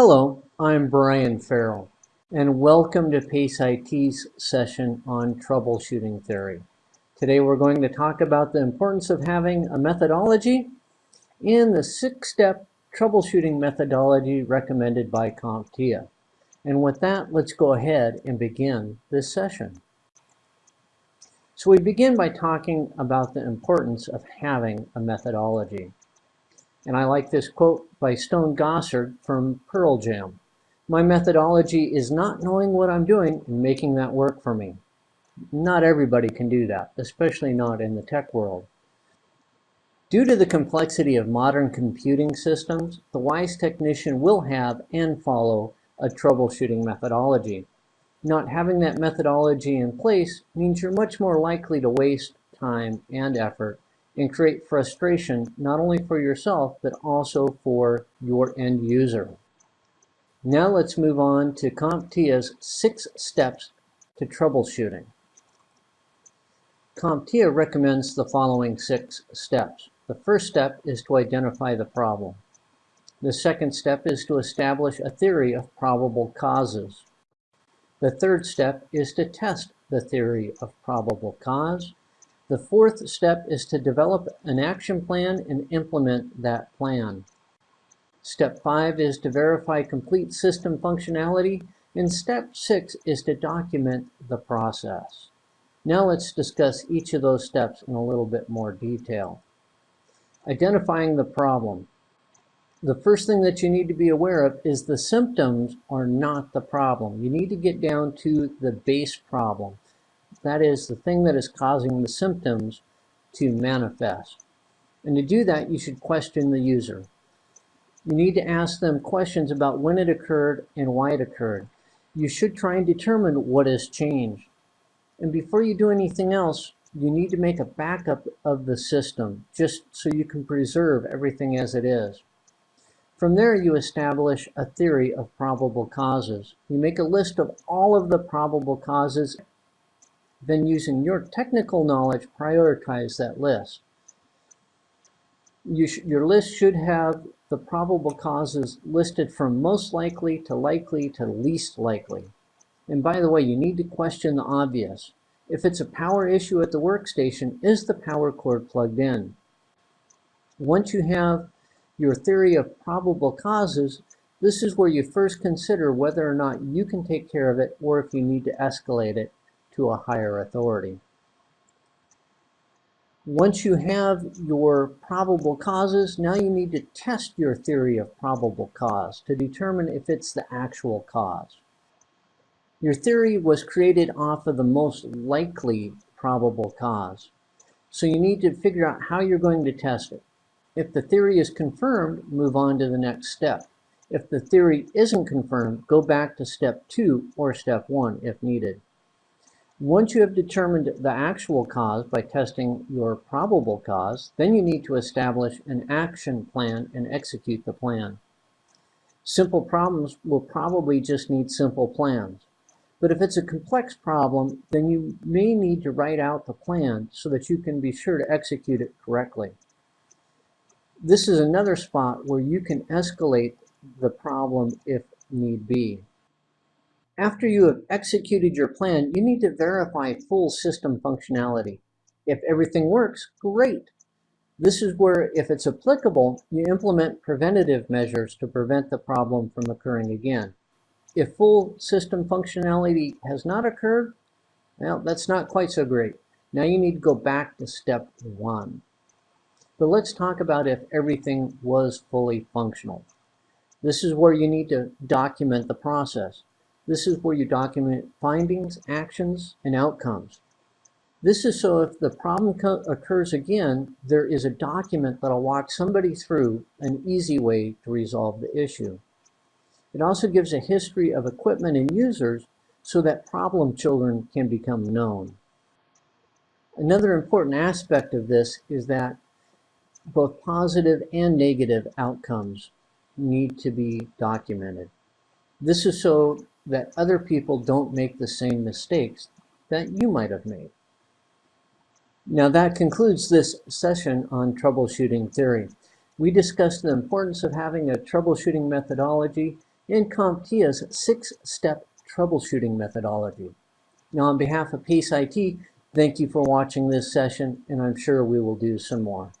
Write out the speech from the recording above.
Hello, I'm Brian Farrell, and welcome to PACE IT's session on troubleshooting theory. Today we're going to talk about the importance of having a methodology and the six-step troubleshooting methodology recommended by CompTIA. And with that, let's go ahead and begin this session. So we begin by talking about the importance of having a methodology. And I like this quote by Stone Gossard from Pearl Jam. My methodology is not knowing what I'm doing and making that work for me. Not everybody can do that, especially not in the tech world. Due to the complexity of modern computing systems, the wise technician will have and follow a troubleshooting methodology. Not having that methodology in place means you're much more likely to waste time and effort and create frustration not only for yourself but also for your end user. Now let's move on to CompTIA's six steps to troubleshooting. CompTIA recommends the following six steps. The first step is to identify the problem. The second step is to establish a theory of probable causes. The third step is to test the theory of probable cause. The fourth step is to develop an action plan and implement that plan. Step five is to verify complete system functionality, and step six is to document the process. Now let's discuss each of those steps in a little bit more detail. Identifying the problem. The first thing that you need to be aware of is the symptoms are not the problem. You need to get down to the base problem. That is the thing that is causing the symptoms to manifest. And to do that, you should question the user. You need to ask them questions about when it occurred and why it occurred. You should try and determine what has changed. And before you do anything else, you need to make a backup of the system just so you can preserve everything as it is. From there, you establish a theory of probable causes. You make a list of all of the probable causes then using your technical knowledge, prioritize that list. You your list should have the probable causes listed from most likely to likely to least likely. And by the way, you need to question the obvious. If it's a power issue at the workstation, is the power cord plugged in? Once you have your theory of probable causes, this is where you first consider whether or not you can take care of it or if you need to escalate it to a higher authority. Once you have your probable causes, now you need to test your theory of probable cause to determine if it's the actual cause. Your theory was created off of the most likely probable cause. So you need to figure out how you're going to test it. If the theory is confirmed, move on to the next step. If the theory isn't confirmed, go back to step two or step one if needed. Once you have determined the actual cause by testing your probable cause, then you need to establish an action plan and execute the plan. Simple problems will probably just need simple plans. But if it's a complex problem, then you may need to write out the plan so that you can be sure to execute it correctly. This is another spot where you can escalate the problem if need be. After you have executed your plan, you need to verify full system functionality. If everything works, great. This is where, if it's applicable, you implement preventative measures to prevent the problem from occurring again. If full system functionality has not occurred, well, that's not quite so great. Now you need to go back to step one. But let's talk about if everything was fully functional. This is where you need to document the process. This is where you document findings, actions, and outcomes. This is so if the problem occurs again, there is a document that'll walk somebody through an easy way to resolve the issue. It also gives a history of equipment and users so that problem children can become known. Another important aspect of this is that both positive and negative outcomes need to be documented. This is so that other people don't make the same mistakes that you might have made. Now that concludes this session on troubleshooting theory. We discussed the importance of having a troubleshooting methodology and CompTIA's six-step troubleshooting methodology. Now, on behalf of Pace IT, thank you for watching this session, and I'm sure we will do some more.